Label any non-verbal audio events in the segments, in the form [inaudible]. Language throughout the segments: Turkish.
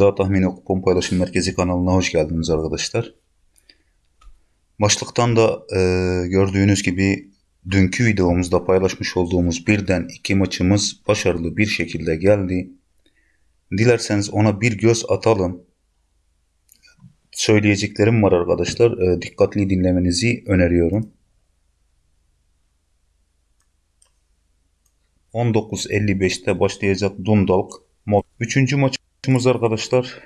İddia Tahmini Kupon Paylaşım Merkezi kanalına hoş geldiniz arkadaşlar. Başlıktan da e, gördüğünüz gibi dünkü videomuzda paylaşmış olduğumuz birden iki maçımız başarılı bir şekilde geldi. Dilerseniz ona bir göz atalım. Söyleyeceklerim var arkadaşlar. E, dikkatli dinlemenizi öneriyorum. 19.55'te başlayacak Dundalk. Üçüncü maçımız arkadaşlar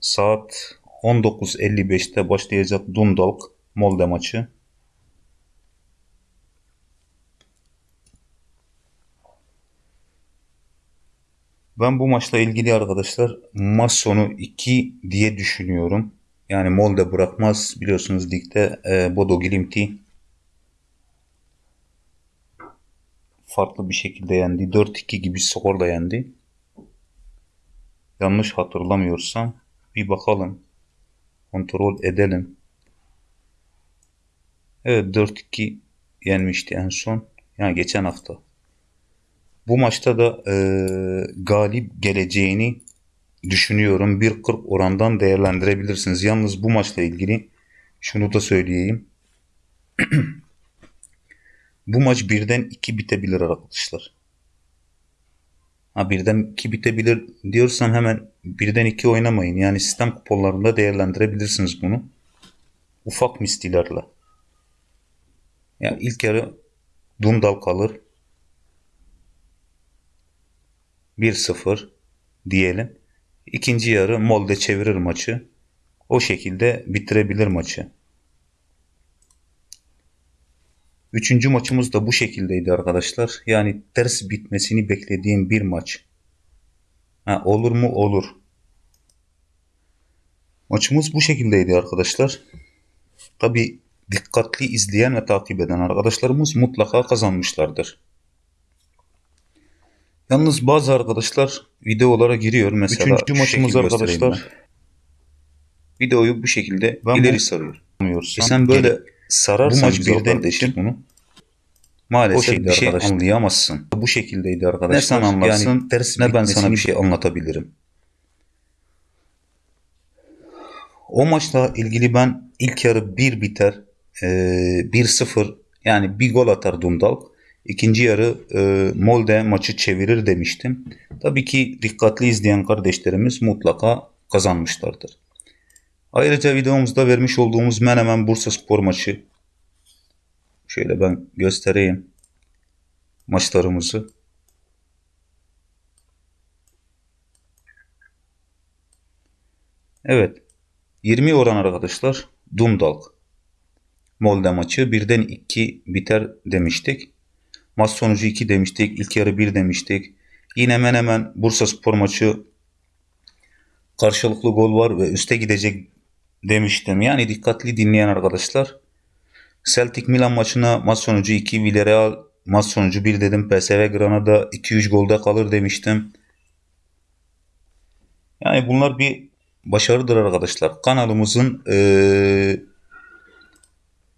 saat 19.55'te başlayacak Dundalk Molde maçı. Ben bu maçla ilgili arkadaşlar maç sonu 2 diye düşünüyorum. Yani Molde bırakmaz biliyorsunuz ligde e, Bodo Glimt'i farklı bir şekilde yendi. 4-2 gibi skorla yendi. Yanlış hatırlamıyorsam bir bakalım. Kontrol edelim. Evet 4-2 yenmişti en son. Yani geçen hafta. Bu maçta da e, galip geleceğini düşünüyorum. 1.40 orandan değerlendirebilirsiniz. Yalnız bu maçla ilgili şunu da söyleyeyim. [clears throat] Bu maç birden iki bitebilir arkadaşlar. Ha birden iki bitebilir diyorsam hemen birden iki oynamayın. Yani sistem kuponlarında değerlendirebilirsiniz bunu. Ufak mistilerle. Yani ilk yarı Dundal kalır. 1-0 diyelim. İkinci yarı Molde çevirir maçı. O şekilde bitirebilir maçı. Üçüncü maçımız da bu şekildeydi arkadaşlar. Yani ters bitmesini beklediğim bir maç. Ha, olur mu? Olur. Maçımız bu şekildeydi arkadaşlar. Tabi dikkatli izleyen ve takip eden arkadaşlarımız mutlaka kazanmışlardır. Yalnız bazı arkadaşlar videolara giriyor. Mesela Üçüncü maçımız arkadaşlar. Videoyu bu şekilde ben ileri sarıyor. E sen böyle sararsan bu maç birden kardeşim bunu maalesef şekilde bir şey arkadaşlar. anlayamazsın. Bu şekildeydi arkadaşlar. Ne sen anlarsın yani ters ne ben sana bir şey anlatabilirim. O maçla ilgili ben ilk yarı 1 biter e, 1-0 yani bir gol atar Dundalk. İkinci yarı e, Molde maçı çevirir demiştim. Tabii ki dikkatli izleyen kardeşlerimiz mutlaka kazanmışlardır. Ayrıca videomuzda vermiş olduğumuz Menemen Bursa Spor maçı. Şöyle ben göstereyim maçlarımızı. Evet. 20 oran arkadaşlar. Dundalk. Molde maçı. Birden 2 biter demiştik. Maç sonucu 2 demiştik. İlk yarı 1 demiştik. Yine hemen hemen Bursa Spor maçı karşılıklı gol var ve üste gidecek demiştim. Yani dikkatli dinleyen arkadaşlar. Celtic Milan maçına maç sonucu 2, Villarreal maç sonucu 1 dedim. PSV Granada 2-3 golde kalır demiştim. Yani bunlar bir başarıdır arkadaşlar. Kanalımızın ee,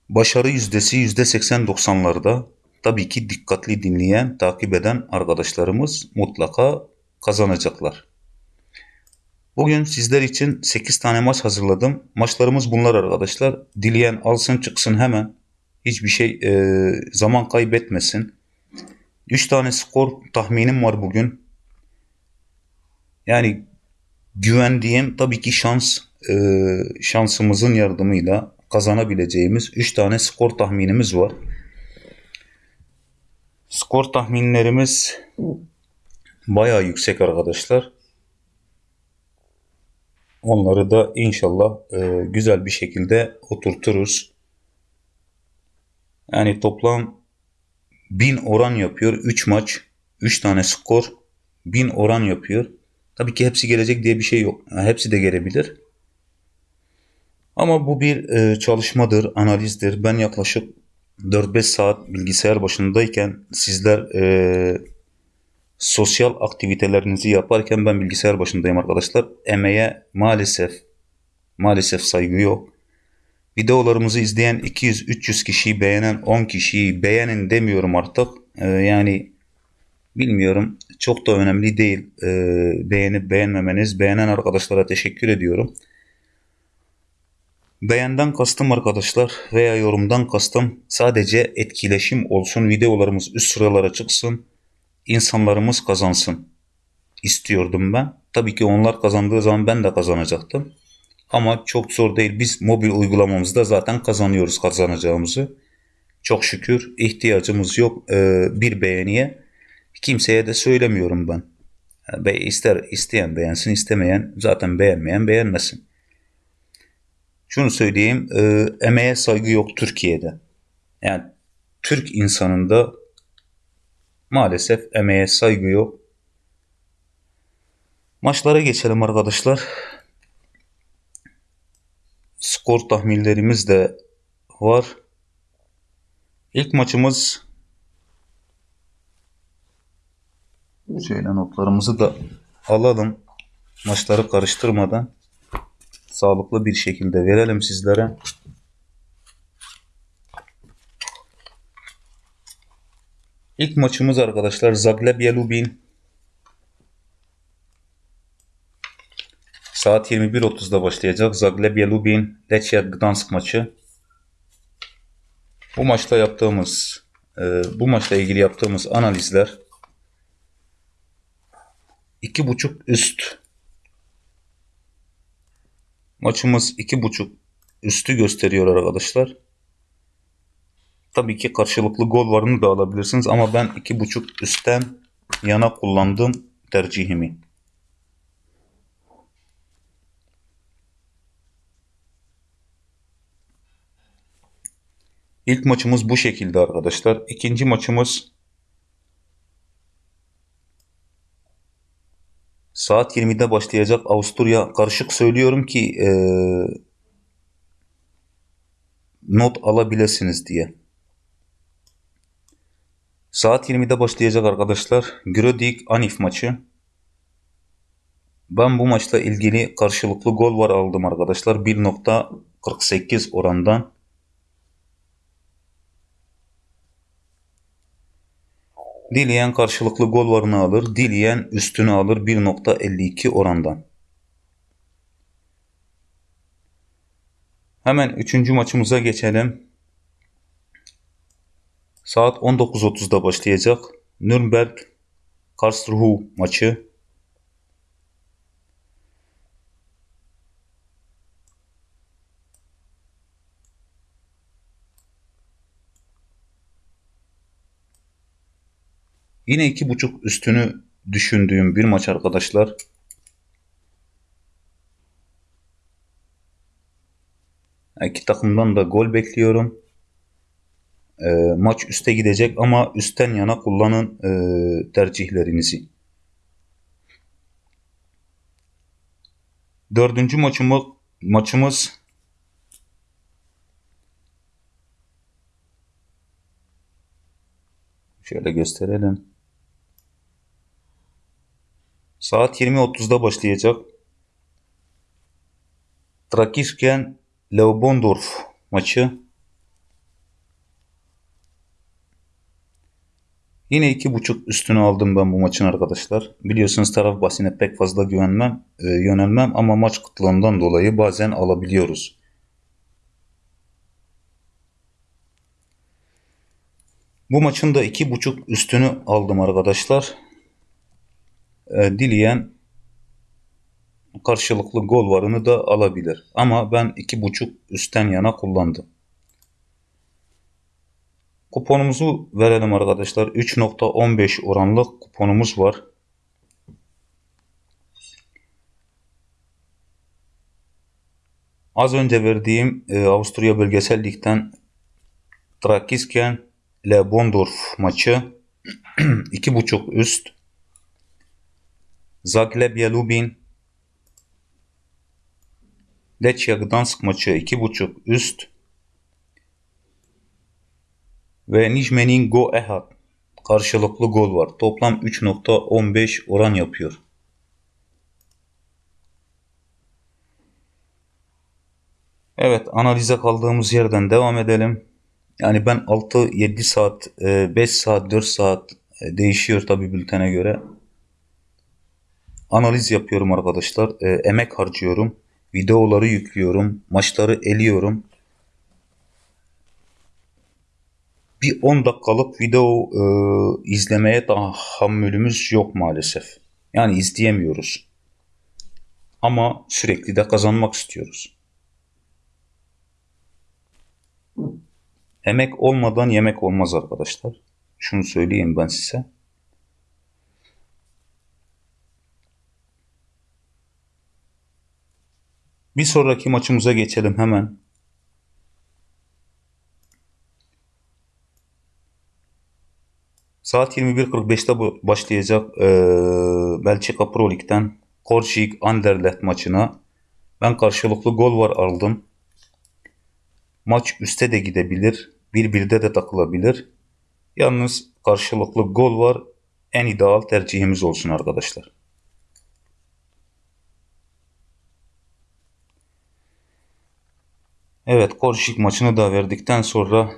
başarı yüzdesi %80-90'larda. Tabii ki dikkatli dinleyen, takip eden arkadaşlarımız mutlaka kazanacaklar. Bugün sizler için 8 tane maç hazırladım. Maçlarımız bunlar arkadaşlar. Dileyen alsın çıksın hemen. Hiçbir şey e, zaman kaybetmesin. 3 tane skor tahminim var bugün. Yani güvendiğim tabii ki şans e, şansımızın yardımıyla kazanabileceğimiz 3 tane skor tahminimiz var. Skor tahminlerimiz bayağı yüksek arkadaşlar. Onları da inşallah e, güzel bir şekilde oturturuz. Yani toplam 1000 oran yapıyor. 3 maç, 3 tane skor 1000 oran yapıyor. Tabii ki hepsi gelecek diye bir şey yok. Hepsi de gelebilir. Ama bu bir e, çalışmadır, analizdir. Ben yaklaşık 4-5 saat bilgisayar başındayken sizler e, sosyal aktivitelerinizi yaparken ben bilgisayar başındayım arkadaşlar. Emeğe maalesef maalesef saygı yok. Videolarımızı izleyen 200-300 kişiyi beğenen 10 kişiyi beğenin demiyorum artık. Ee, yani Bilmiyorum. Çok da önemli değil. Ee, beğenip beğenmemeniz. Beğenen arkadaşlara teşekkür ediyorum. Beğenden kastım arkadaşlar veya yorumdan kastım sadece etkileşim olsun. Videolarımız üst sıralara çıksın. İnsanlarımız kazansın istiyordum ben. Tabii ki onlar kazandığı zaman ben de kazanacaktım. Ama çok zor değil. Biz mobil uygulamamızda zaten kazanıyoruz kazanacağımızı. Çok şükür ihtiyacımız yok e, bir beğeniye. Kimseye de söylemiyorum ben. Be ister isteyen beğensin, istemeyen zaten beğenmeyen beğenmesin. Şunu söyleyeyim, e, emeğe saygı yok Türkiye'de. Yani Türk insanında maalesef emeğe saygı yok. Maçlara geçelim arkadaşlar. Skor tahminlerimiz de var. İlk maçımız şöyle notlarımızı da alalım. Maçları karıştırmadan sağlıklı bir şekilde verelim sizlere. İlk maçımız arkadaşlar Zagreb Lubin Saat 21.30'da başlayacak Zagrebia Lubin Lechia Gdansk maçı. Bu maçta yaptığımız e, bu maçla ilgili yaptığımız analizler iki buçuk üst maçımız iki buçuk üstü gösteriyor arkadaşlar. Tabii ki karşılıklı gol varını da alabilirsiniz ama ben iki buçuk üstten yana kullandım tercihimi. İlk maçımız bu şekilde arkadaşlar. İkinci maçımız saat 20'de başlayacak Avusturya. Karışık söylüyorum ki e, not alabilirsiniz diye. Saat 20'de başlayacak arkadaşlar. Grödig Anif maçı. Ben bu maçla ilgili karşılıklı gol var aldım arkadaşlar. 1.48 orandan. Dileyen karşılıklı gol varını alır. Dileyen üstünü alır 1.52 orandan. Hemen üçüncü maçımıza geçelim. Saat 19.30'da başlayacak. Nürnberg Karlsruhe maçı. Yine iki buçuk üstünü düşündüğüm bir maç arkadaşlar. İki takımdan da gol bekliyorum. E, maç üste gidecek ama üstten yana kullanın e, tercihlerinizi. Dördüncü maçımız, maçımız şöyle gösterelim. Saat 20.30'da başlayacak. Trakisken Leobondorf maçı. Yine iki buçuk üstünü aldım ben bu maçın arkadaşlar. Biliyorsunuz taraf basine pek fazla güvenmem, e, yönelmem ama maç kıtlığından dolayı bazen alabiliyoruz. Bu maçın da iki buçuk üstünü aldım arkadaşlar e, dileyen karşılıklı gol varını da alabilir. Ama ben iki buçuk üstten yana kullandım. Kuponumuzu verelim arkadaşlar. 3.15 oranlık kuponumuz var. Az önce verdiğim e, Avusturya Bölgesel Lig'den Trakisken Le Bondorf maçı [clears throat] 2.5 üst Zagreb Lubin Lechia Gdansk maçı 2.5 üst ve Nijmenin Go Ehad karşılıklı gol var. Toplam 3.15 oran yapıyor. Evet analize kaldığımız yerden devam edelim. Yani ben 6-7 saat, 5 e, saat, 4 saat E, değişiyor tabi bültene göre. Analiz yapıyorum arkadaşlar. E, emek harcıyorum. Videoları yüklüyorum. Maçları eliyorum. Bir 10 dakikalık video e, izlemeye tahammülümüz yok maalesef. Yani izleyemiyoruz. Ama sürekli de kazanmak istiyoruz. Emek olmadan yemek olmaz arkadaşlar. Şunu söyleyeyim ben size. Bir sonraki maçımıza geçelim hemen. Saat 21.45'te bu- başlayacak eee Belçika Pro Lig'den Korçik Anderlecht maçına ben karşılıklı gol var aldım. Maç üste de gidebilir. 1-1'de de takılabilir. Yalnız karşılıklı gol var. En ideal tercihimiz olsun arkadaşlar. Evet Korçik maçını da verdikten sonra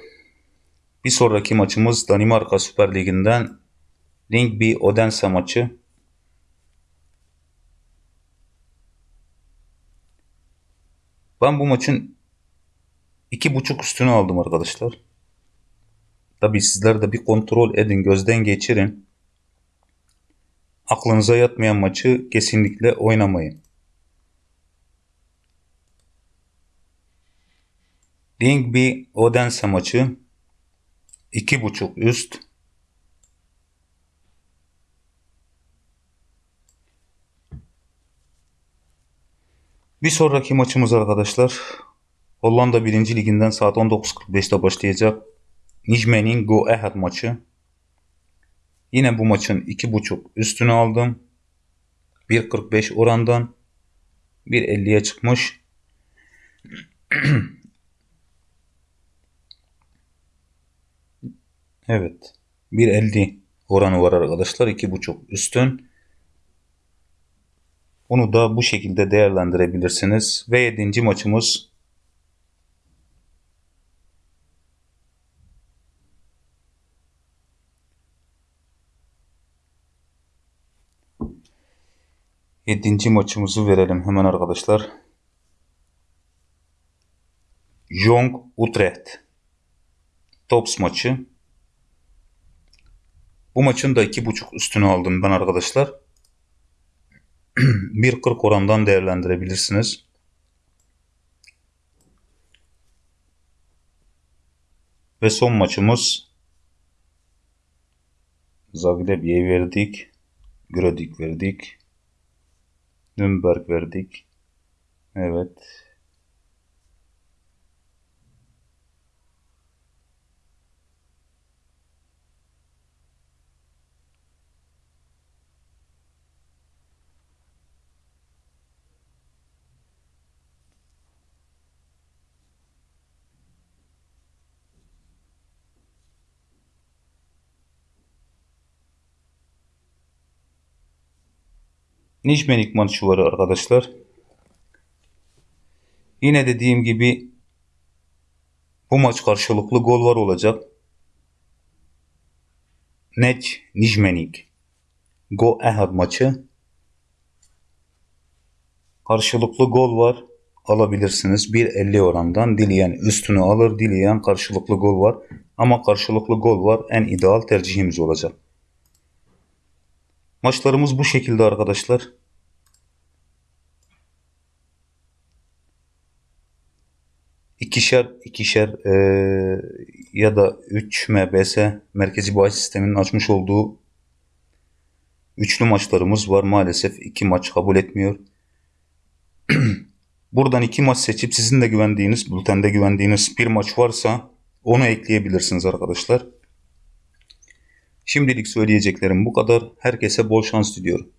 bir sonraki maçımız Danimarka Süper Ligi'nden Lyngby Odense maçı. Ben bu maçın iki buçuk üstünü aldım arkadaşlar. Tabi sizler de bir kontrol edin, gözden geçirin. Aklınıza yatmayan maçı kesinlikle oynamayın. Lyngby Odense maçı iki buçuk üst. Bir sonraki maçımız arkadaşlar Hollanda 1. Liginden saat 19.45'te başlayacak Nijmegen Go Ahead maçı. Yine bu maçın 2.5 üstünü aldım. 1.45 orandan 1.50'ye çıkmış. [clears throat] Evet. 1.50 oranı var arkadaşlar. 2.5 üstün. Onu da bu şekilde değerlendirebilirsiniz. Ve 7. maçımız Yedinci maçımızı verelim hemen arkadaşlar. Jong Utrecht. Tops maçı. Bu maçın da iki buçuk üstünü aldım ben arkadaşlar. [clears throat] 1.40 orandan değerlendirebilirsiniz. Ve son maçımız Zagreb'ye verdik. Grödig verdik. Nürnberg verdik. Evet. Nijmenik maçı var arkadaşlar. Yine dediğim gibi bu maç karşılıklı gol var olacak. Neç Nijmenik Go Ahead maçı. Karşılıklı gol var alabilirsiniz. 1.50 orandan dileyen üstünü alır, dileyen karşılıklı gol var. Ama karşılıklı gol var en ideal tercihimiz olacak. Maçlarımız bu şekilde arkadaşlar. İkişer ikişer eee, ya da 3 MBS merkezi bahis sisteminin açmış olduğu üçlü maçlarımız var. Maalesef iki maç kabul etmiyor. [clears throat] Buradan iki maç seçip sizin de güvendiğiniz, bültende güvendiğiniz bir maç varsa onu ekleyebilirsiniz arkadaşlar. Şimdilik söyleyeceklerim bu kadar. Herkese bol şans diliyorum.